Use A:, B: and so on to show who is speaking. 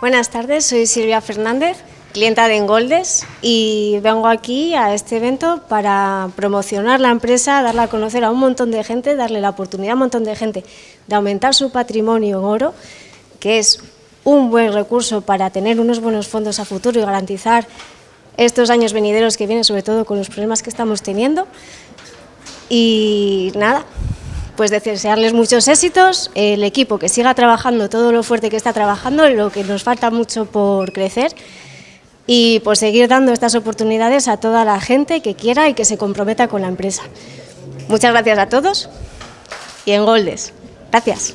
A: Buenas tardes, soy Silvia Fernández, clienta de Engoldes y vengo aquí a este evento para promocionar la empresa, darla a conocer a un montón de gente, darle la oportunidad a un montón de gente de aumentar su patrimonio en oro, que es un buen recurso para tener unos buenos fondos a futuro y garantizar estos años venideros que vienen, sobre todo con los problemas que estamos teniendo. Y nada, pues desearles muchos éxitos, el equipo que siga trabajando todo lo fuerte que está trabajando, lo que nos falta mucho por crecer y por seguir dando estas oportunidades a toda la gente que quiera y que se comprometa con la empresa. Muchas gracias a todos y en Goldes. Gracias.